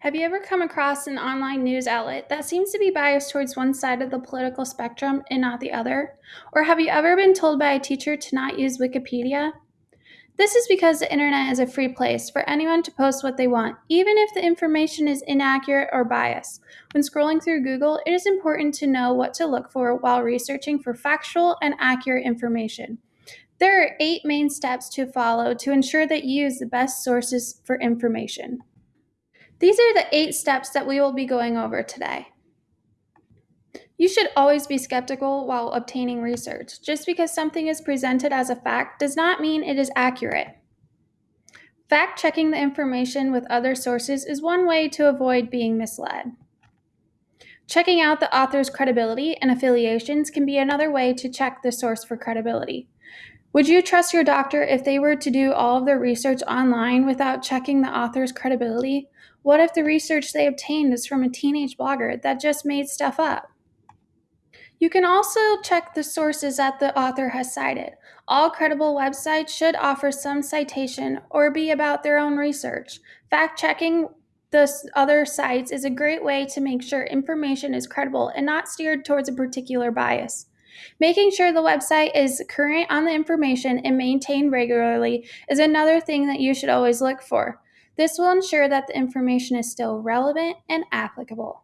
Have you ever come across an online news outlet that seems to be biased towards one side of the political spectrum and not the other? Or have you ever been told by a teacher to not use Wikipedia? This is because the internet is a free place for anyone to post what they want, even if the information is inaccurate or biased. When scrolling through Google, it is important to know what to look for while researching for factual and accurate information. There are eight main steps to follow to ensure that you use the best sources for information. These are the eight steps that we will be going over today. You should always be skeptical while obtaining research. Just because something is presented as a fact does not mean it is accurate. Fact checking the information with other sources is one way to avoid being misled. Checking out the author's credibility and affiliations can be another way to check the source for credibility. Would you trust your doctor if they were to do all of their research online without checking the author's credibility? What if the research they obtained is from a teenage blogger that just made stuff up? You can also check the sources that the author has cited. All credible websites should offer some citation or be about their own research. Fact checking the other sites is a great way to make sure information is credible and not steered towards a particular bias. Making sure the website is current on the information and maintained regularly is another thing that you should always look for. This will ensure that the information is still relevant and applicable.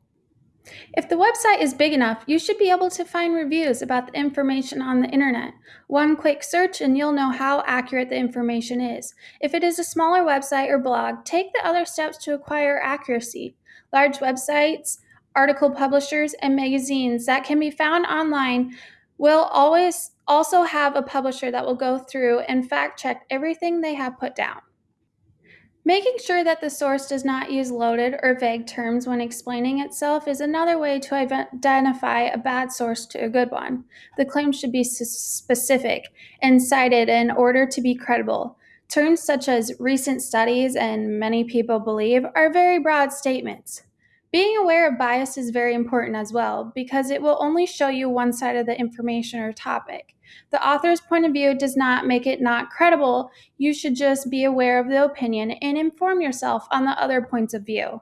If the website is big enough, you should be able to find reviews about the information on the internet. One quick search and you'll know how accurate the information is. If it is a smaller website or blog, take the other steps to acquire accuracy. Large websites, article publishers, and magazines that can be found online will always also have a publisher that will go through and fact check everything they have put down. Making sure that the source does not use loaded or vague terms when explaining itself is another way to identify a bad source to a good one. The claim should be specific and cited in order to be credible. Terms such as recent studies and many people believe are very broad statements. Being aware of bias is very important as well because it will only show you one side of the information or topic. The author's point of view does not make it not credible. You should just be aware of the opinion and inform yourself on the other points of view.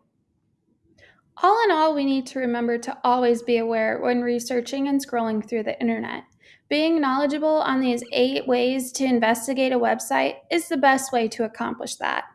All in all, we need to remember to always be aware when researching and scrolling through the internet. Being knowledgeable on these eight ways to investigate a website is the best way to accomplish that.